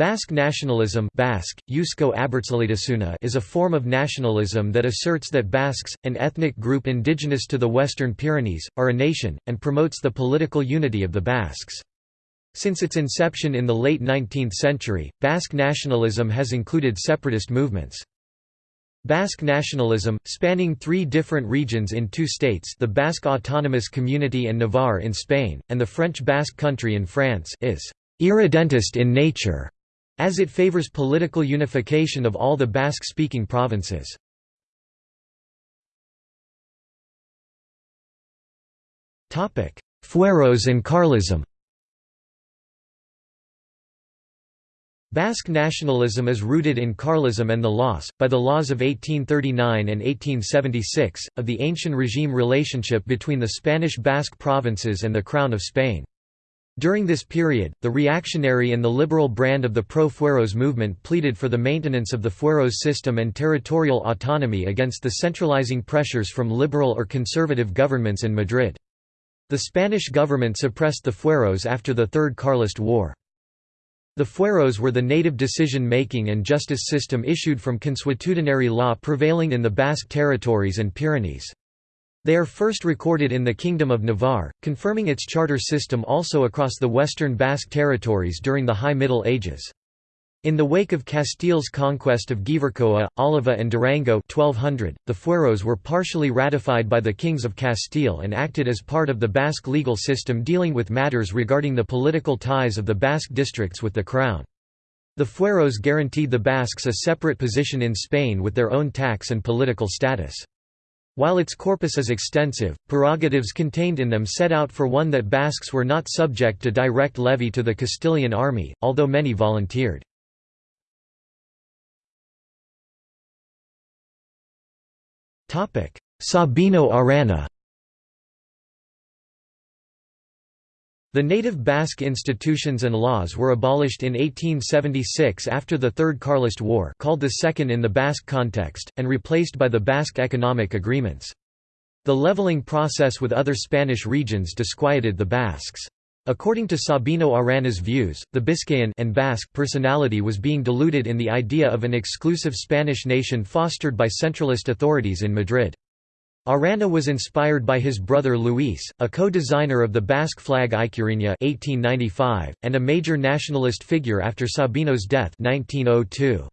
Basque nationalism Basque, is a form of nationalism that asserts that Basques, an ethnic group indigenous to the Western Pyrenees, are a nation, and promotes the political unity of the Basques. Since its inception in the late 19th century, Basque nationalism has included separatist movements. Basque nationalism, spanning three different regions in two states the Basque Autonomous Community and Navarre in Spain, and the French Basque Country in France is «irredentist in nature» as it favors political unification of all the Basque-speaking provinces. Fueros and Carlism Basque nationalism is rooted in Carlism and the loss, by the laws of 1839 and 1876, of the ancient regime relationship between the Spanish Basque provinces and the Crown of Spain. During this period, the reactionary and the liberal brand of the pro-fueros movement pleaded for the maintenance of the fueros system and territorial autonomy against the centralizing pressures from liberal or conservative governments in Madrid. The Spanish government suppressed the fueros after the Third Carlist War. The fueros were the native decision-making and justice system issued from consuetudinary law prevailing in the Basque territories and Pyrenees. They are first recorded in the Kingdom of Navarre, confirming its charter system also across the western Basque territories during the High Middle Ages. In the wake of Castile's conquest of Gipuzkoa, Álava and Durango 1200, the fueros were partially ratified by the kings of Castile and acted as part of the Basque legal system dealing with matters regarding the political ties of the Basque districts with the crown. The fueros guaranteed the Basques a separate position in Spain with their own tax and political status. While its corpus is extensive, prerogatives contained in them set out for one that Basques were not subject to direct levy to the Castilian army, although many volunteered. Sabino Arana The native Basque institutions and laws were abolished in 1876 after the Third Carlist War called the Second in the Basque context, and replaced by the Basque economic agreements. The leveling process with other Spanish regions disquieted the Basques. According to Sabino Arana's views, the Biscayan and Basque personality was being diluted in the idea of an exclusive Spanish nation fostered by centralist authorities in Madrid. Arana was inspired by his brother Luis, a co-designer of the Basque flag Ikurriña 1895, and a major nationalist figure after Sabino's death 1902.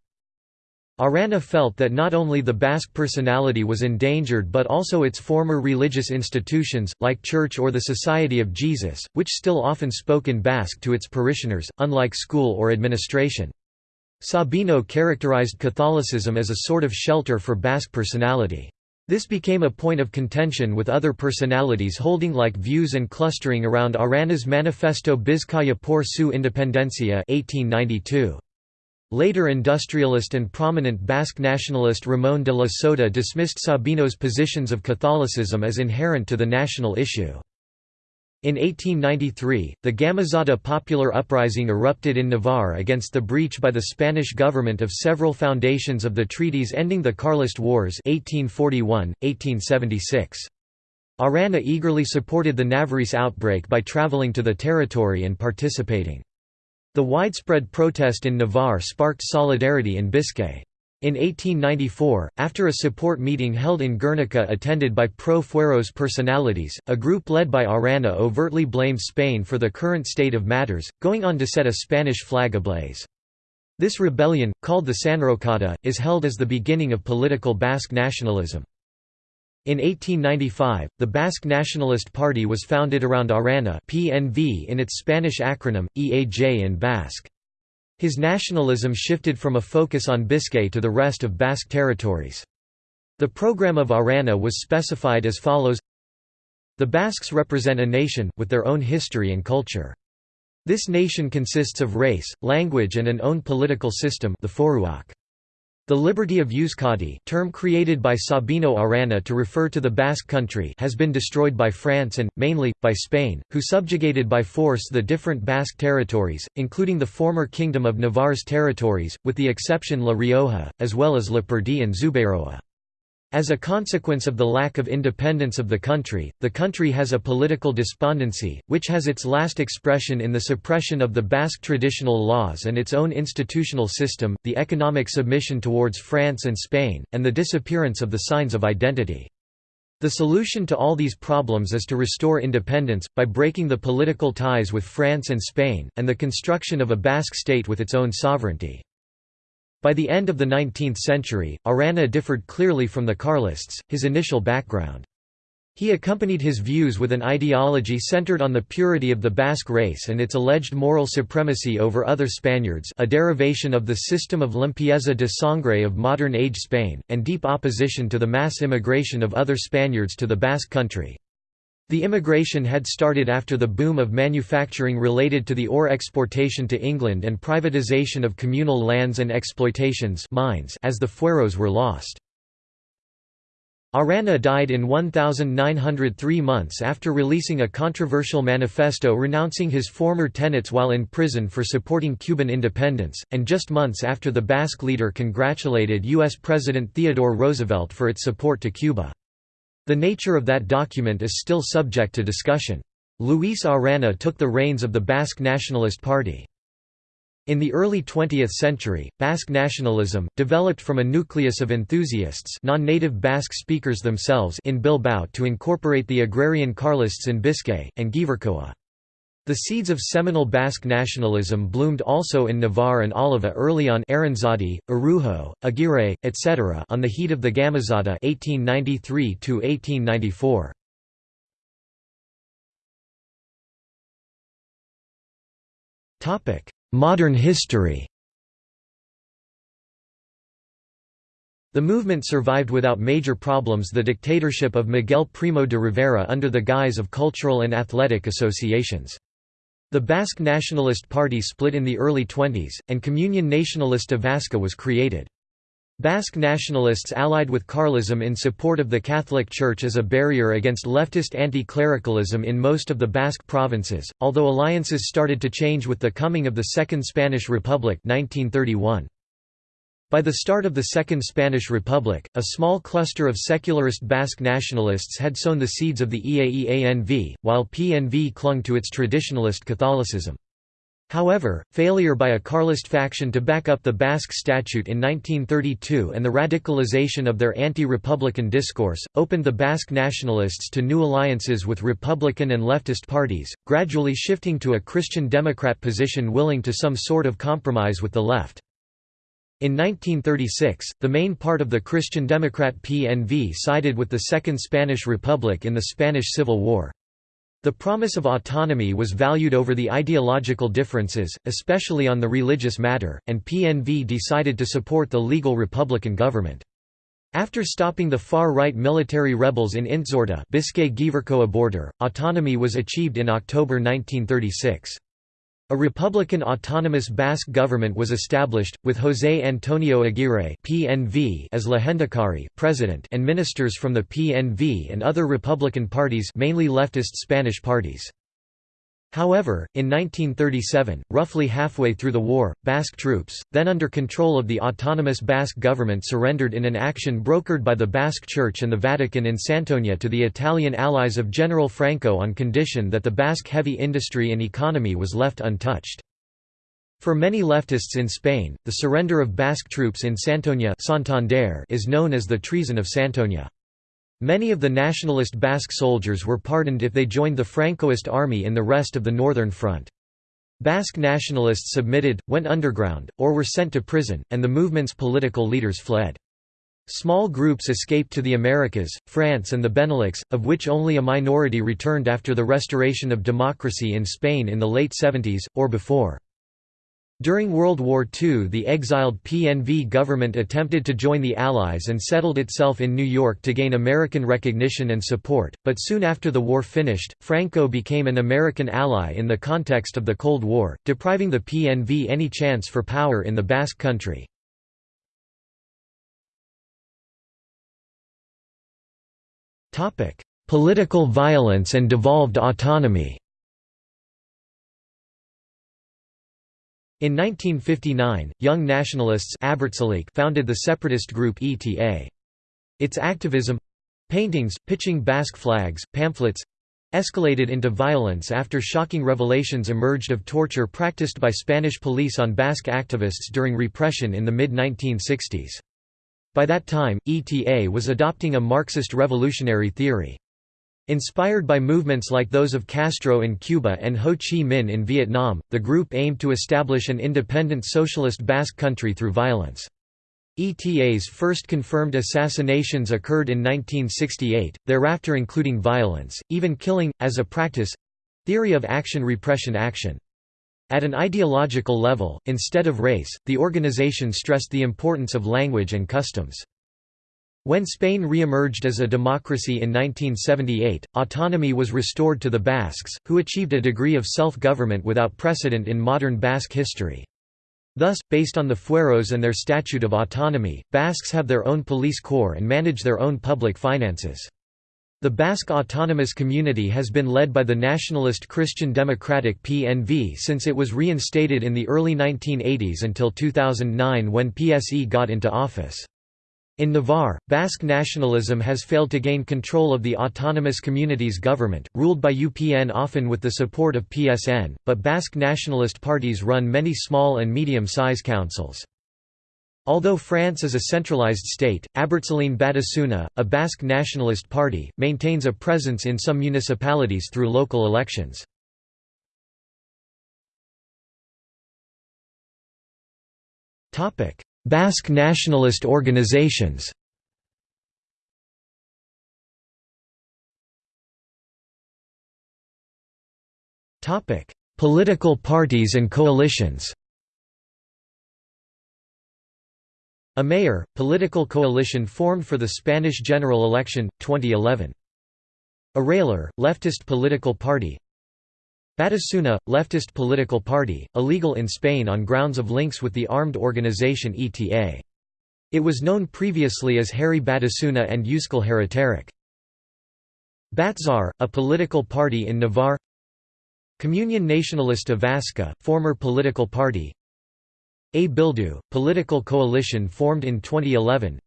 Arana felt that not only the Basque personality was endangered but also its former religious institutions, like church or the Society of Jesus, which still often spoke in Basque to its parishioners, unlike school or administration. Sabino characterized Catholicism as a sort of shelter for Basque personality. This became a point of contention with other personalities holding like views and clustering around Arana's Manifesto Bizkaia por su independencia 1892. Later industrialist and prominent Basque nationalist Ramón de la Sota dismissed Sabino's positions of Catholicism as inherent to the national issue. In 1893, the Gamazada popular uprising erupted in Navarre against the breach by the Spanish government of several foundations of the treaties ending the Carlist Wars 1841, 1876. Arana eagerly supported the Navarrese outbreak by travelling to the territory and participating. The widespread protest in Navarre sparked solidarity in Biscay. In 1894, after a support meeting held in Guernica attended by pro-Fueros personalities, a group led by Arana overtly blamed Spain for the current state of matters, going on to set a Spanish flag ablaze. This rebellion, called the Sanrocada, is held as the beginning of political Basque nationalism. In 1895, the Basque Nationalist Party was founded around Arana PNV in its Spanish acronym, EAJ in Basque. His nationalism shifted from a focus on Biscay to the rest of Basque territories. The program of Arana was specified as follows The Basques represent a nation, with their own history and culture. This nation consists of race, language and an own political system the Foruak. The liberty of Euskadi term created by Sabino Arana to refer to the Basque country has been destroyed by France and, mainly, by Spain, who subjugated by force the different Basque territories, including the former Kingdom of Navarre's territories, with the exception La Rioja, as well as Lapurdi and Zuberoa. As a consequence of the lack of independence of the country, the country has a political despondency, which has its last expression in the suppression of the Basque traditional laws and its own institutional system, the economic submission towards France and Spain, and the disappearance of the signs of identity. The solution to all these problems is to restore independence, by breaking the political ties with France and Spain, and the construction of a Basque state with its own sovereignty. By the end of the 19th century, Arana differed clearly from the Carlists, his initial background. He accompanied his views with an ideology centered on the purity of the Basque race and its alleged moral supremacy over other Spaniards a derivation of the system of limpieza de sangre of modern-age Spain, and deep opposition to the mass immigration of other Spaniards to the Basque country. The immigration had started after the boom of manufacturing related to the ore exportation to England and privatisation of communal lands and exploitations mines as the fueros were lost. Arana died in 1903 months after releasing a controversial manifesto renouncing his former tenets while in prison for supporting Cuban independence, and just months after the Basque leader congratulated U.S. President Theodore Roosevelt for its support to Cuba. The nature of that document is still subject to discussion. Luis Arana took the reins of the Basque Nationalist Party. In the early 20th century, Basque nationalism, developed from a nucleus of enthusiasts non-native Basque speakers themselves in Bilbao to incorporate the agrarian Carlists in Biscay, and Gipuzkoa. The seeds of Seminole Basque nationalism bloomed also in Navarre and Álava early on Aranzadi, Arujo, Aguirre, etc. on the heat of the Gamazada 1893 Modern history The movement survived without major problems the dictatorship of Miguel Primo de Rivera under the guise of cultural and athletic associations. The Basque Nationalist Party split in the early 20s, and Comunión Nacionalista Vasca was created. Basque nationalists allied with Carlism in support of the Catholic Church as a barrier against leftist anti-clericalism in most of the Basque provinces, although alliances started to change with the coming of the Second Spanish Republic 1931. By the start of the Second Spanish Republic, a small cluster of secularist Basque nationalists had sown the seeds of the EAEANV, while PNV clung to its traditionalist Catholicism. However, failure by a Carlist faction to back up the Basque Statute in 1932 and the radicalization of their anti-republican discourse, opened the Basque nationalists to new alliances with Republican and leftist parties, gradually shifting to a Christian Democrat position willing to some sort of compromise with the left. In 1936, the main part of the Christian Democrat PNV sided with the Second Spanish Republic in the Spanish Civil War. The promise of autonomy was valued over the ideological differences, especially on the religious matter, and PNV decided to support the legal republican government. After stopping the far-right military rebels in Intxorta Biscay-Gipuzkoa border, autonomy was achieved in October 1936. A Republican autonomous Basque government was established, with José Antonio Aguirre (PNV) as Lehendakari president and ministers from the PNV and other Republican parties mainly leftist Spanish parties. However, in 1937, roughly halfway through the war, Basque troops, then under control of the autonomous Basque government surrendered in an action brokered by the Basque Church and the Vatican in Santoña to the Italian allies of General Franco on condition that the Basque heavy industry and economy was left untouched. For many leftists in Spain, the surrender of Basque troops in Santoña Santander is known as the Treason of Santoña. Many of the nationalist Basque soldiers were pardoned if they joined the Francoist army in the rest of the Northern Front. Basque nationalists submitted, went underground, or were sent to prison, and the movement's political leaders fled. Small groups escaped to the Americas, France and the Benelux, of which only a minority returned after the restoration of democracy in Spain in the late 70s, or before. During World War II the exiled PNV government attempted to join the Allies and settled itself in New York to gain American recognition and support, but soon after the war finished, Franco became an American ally in the context of the Cold War, depriving the PNV any chance for power in the Basque country. Political violence and devolved autonomy In 1959, Young Nationalists founded the separatist group ETA. Its activism—paintings, pitching Basque flags, pamphlets—escalated into violence after shocking revelations emerged of torture practiced by Spanish police on Basque activists during repression in the mid-1960s. By that time, ETA was adopting a Marxist revolutionary theory. Inspired by movements like those of Castro in Cuba and Ho Chi Minh in Vietnam, the group aimed to establish an independent socialist Basque country through violence. ETA's first confirmed assassinations occurred in 1968, thereafter including violence, even killing, as a practice—theory of action-repression-action. At an ideological level, instead of race, the organization stressed the importance of language and customs. When Spain re-emerged as a democracy in 1978, autonomy was restored to the Basques, who achieved a degree of self-government without precedent in modern Basque history. Thus, based on the fueros and their Statute of Autonomy, Basques have their own police corps and manage their own public finances. The Basque Autonomous Community has been led by the nationalist Christian Democratic PNV since it was reinstated in the early 1980s until 2009 when PSE got into office. In Navarre, Basque nationalism has failed to gain control of the autonomous community's government, ruled by UPN often with the support of PSN, but Basque nationalist parties run many small and medium-size councils. Although France is a centralized state, Abertzaleen Batasuna, a Basque nationalist party, maintains a presence in some municipalities through local elections. Basque nationalist organizations Political parties and coalitions Amaiur, political coalition formed for the Spanish general election, 2011. Aralar, leftist political party Batasuna, leftist political party, illegal in Spain on grounds of links with the armed organization ETA. It was known previously as Herri Batasuna and Euskal Herritarrak. Batzarre, a political party in Navarre Comunión Nacionalista Vasca, former political party A Bildu, political coalition formed in 2011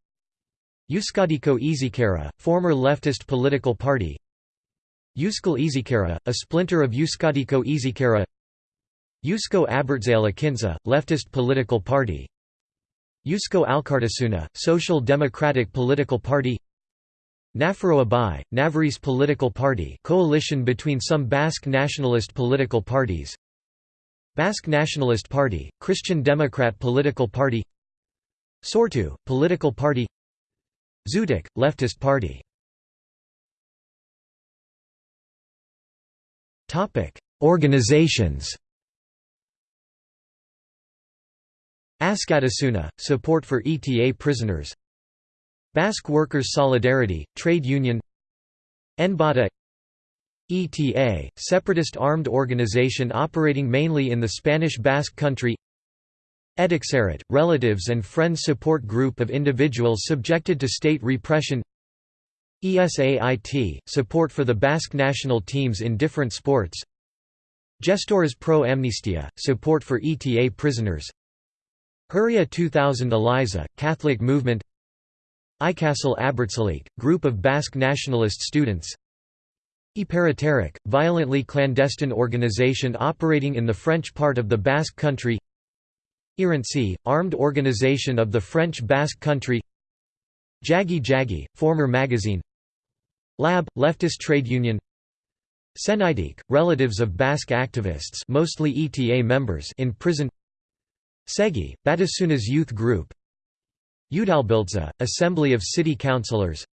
Euskadiko Ezkerra, former leftist political party Euskal Ezkerra, a splinter of Euskadiko Ezkerra Eusko Abertzale Ekintza, leftist political party. Eusko Alkartasuna, social democratic political party. Nafarroa Bai, Navarrese political party coalition between some Basque nationalist political parties. Basque Nationalist Party, Christian Democrat political party. Sortu, political party. Zutik, leftist party Topic: Organizations. Askatasuna, support for ETA prisoners. Basque Workers Solidarity, trade union. Enbata ETA, separatist armed organization operating mainly in the Spanish Basque country. Etxerat, relatives and friends support group of individuals subjected to state repression. ESAIT, support for the Basque national teams in different sports. Gestores pro Amnistia, support for ETA prisoners. Herria 2000 Eliza, Catholic movement. Ikasle Abertzaleak, group of Basque nationalist students. Iparretarrak, violently clandestine organization operating in the French part of the Basque country. Irrintzi, armed organization of the French Basque country. Jagi Jagi, former magazine Lab, leftist trade union. Senideak, relatives of Basque activists mostly ETA members in prison. Segi, Batasuna's youth group. Udalbiltza, Assembly of City Councilors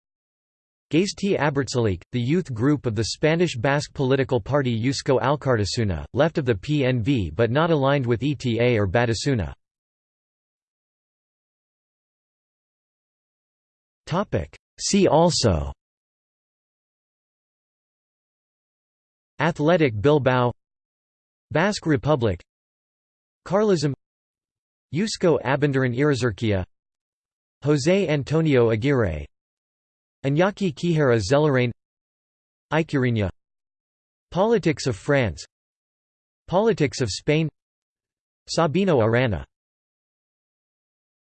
Gazte Abertzaleak, the youth group of the Spanish Basque political party Eusko Alkartasuna, left of the PNV but not aligned with ETA or Batasuna. See also Athletic Bilbao Basque Republic Carlism Eusko Abendaren Ereserkia José Antonio Aguirre Iñaki Quijera Zelarain Ikurriña Politics of France Politics of Spain Sabino Arana